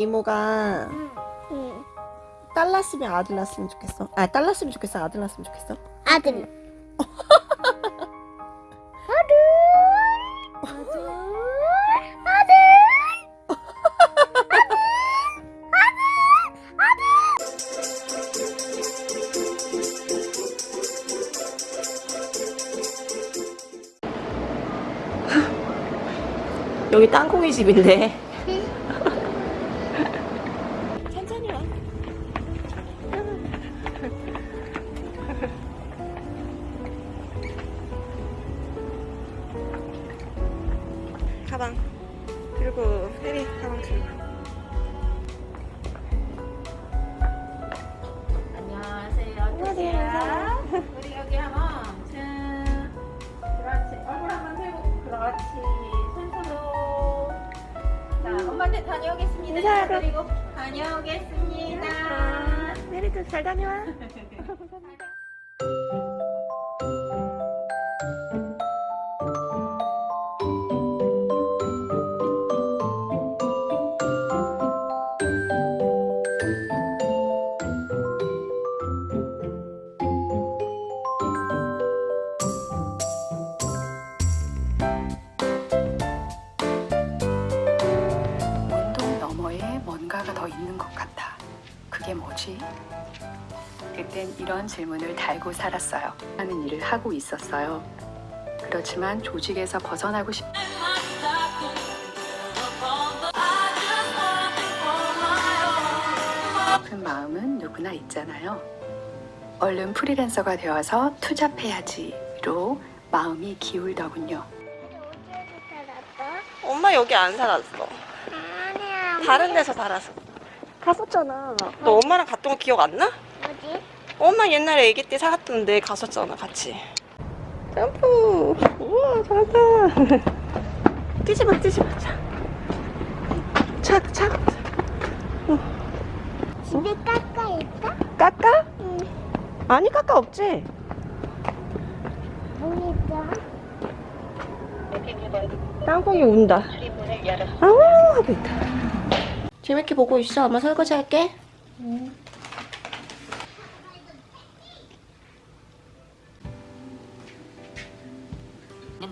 이모가 응. 딸 낳았으면 아들 낳았으면 좋겠어. 아, 딸 낳았으면 좋겠어. 아들 낳았으면 좋겠어. 아들. 아들. 아들. 여기 땅콩이 집인데. 가방 들고 혜리 가방 들고. 안녕하세요. 안녕하세요. 우리 여기 한번 짠. 그렇지. 얼굴 한번 대고 그렇지. 손으로. 자, 엄마한테 다녀오겠습니다. 인사하고. 그리고 다녀오겠습니다. 혜리도 잘 다녀와. 뭐지? 그땐 이런 질문을 달고 살았어요. 하는 일을 하고 있었어요. 그렇지만 조직에서 벗어나고 싶... 그 마음은 누구나 있잖아요. 얼른 프리랜서가 되어서 투잡해야지로 마음이 기울더군요. 엄마 여기 안 살았어. 아니야. 다른 데서 살았어. 갔었잖아. 너 엄마랑 갔던 거 기억 안 나? 뭐지? 엄마 옛날에 아기 때 살았던데 갔었잖아 같이 점프 우와 잘한다 뛰지마 뛰지마 차차차 집에 깎아 있다? 깎아? 응. 아니 깎아 없지 뭐 있어? 땅콩이 운다 아우 하고 있다 재밌게 보고 있어 엄마 설거지 할게 는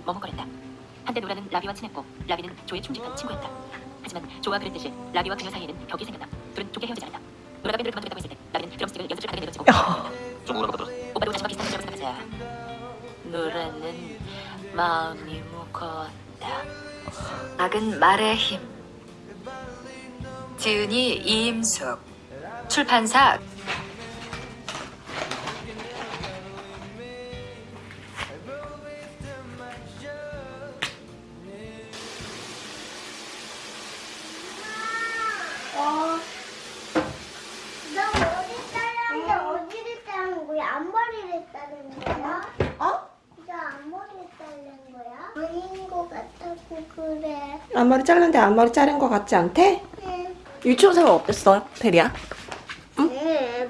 머뭇거렸다. 한때 노라는 라비와 친했고 라비는 조의 충직한 친구였다. 하지만 조와 그랬듯이 라비와 그녀 사이에는 벽이 생겼다. 둘은 좋게 헤어지지 않았다. 노라가 밴드를 그만두겠다고 했을 때 라비는 드럼스틱을 연습실 바닥에 내려치고 좀 오래 받았어. 오빠도 자신과 비슷한 문제라고 생각하자. 노라는 마음이 무거웠다. 작은 말의 힘. 지은이 이임숙. 출판사 너 어디 따라하는데 어디를 따는 거야? 앞머리를 따는 거야? 어? 너 앞머리를 따는 거야? 아닌 거 같다고 그래. 앞머리 잘랐는데 앞머리 자른 거 같지 않대? 응. 유치원 생활 어땠어 대리야? 응.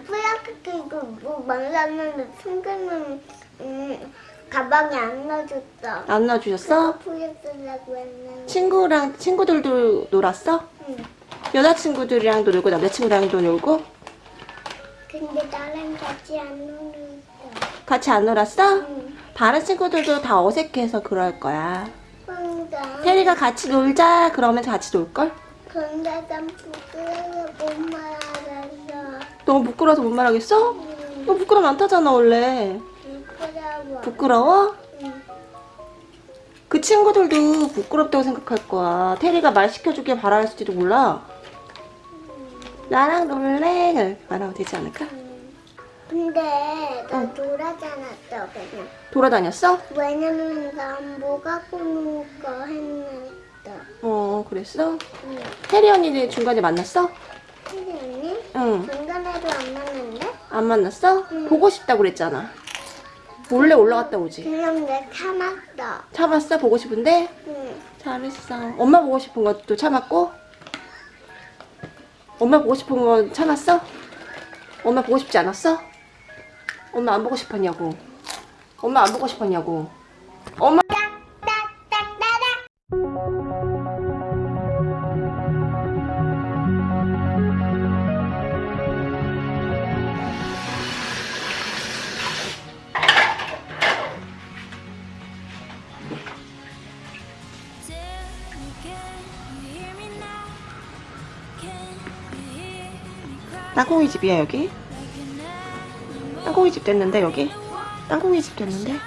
플라스틱 이거 뭐 만났는데 친구는 음, 가방에 안 넣어줬어. 안 놔주셨어? 보여주려고 했는데. 친구랑 친구들도 놀았어? 응. 여자친구들이랑도 놀고 남자친구랑도 놀고 근데 나랑 같이 안 놀았어. 같이 안 놀았어? 응. 다른 친구들도 다 어색해서 그럴 거야 혼자. 테리가 같이 놀자 그러면 같이 놀걸? 근데 난 부끄러워 못 말하겠어. 너무 부끄러워서 못 말하겠어? 응. 너 부끄러움 안 타잖아 원래 부끄러워. 부끄러워? 응. 그 친구들도 부끄럽다고 생각할 거야 테리가 말 시켜주길 바랄지도 몰라 나랑 놀래? 말하면 되지 않을까? 근데 나 응. 돌아다녔어 그냥. 돌아다녔어? 왜냐면 난 뭐가 꾸는 거 했는데. 어 그랬어? 응. 테리 언니는 중간에 만났어? 근데 언니? 응 중간에도 안 맞는데? 안 만났어? 응. 보고 싶다고 그랬잖아 몰래 올라갔다 오지 그냥 내 참았어. 참았어? 보고 싶은데? 응. 잘했어 엄마 보고 싶은 것도 참았고? 엄마 보고 싶은 건 참았어? 엄마 보고 싶지 않았어? 엄마 안 보고 싶었냐고 엄마 안 보고 싶었냐고 엄마 땅콩이 집이야 여기? 땅콩이 집 됐는데 여기? 땅콩이 집 됐는데?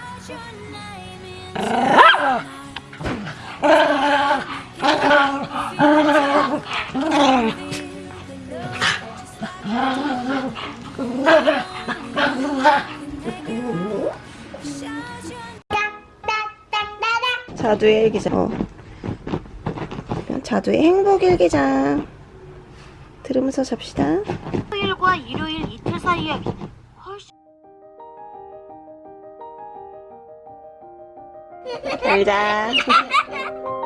자두의 일기장. 어. 자두의 행복 일기장. 들으면서 잡시다. 토요일과 일요일 이틀 사이에 훨씬 잘 자.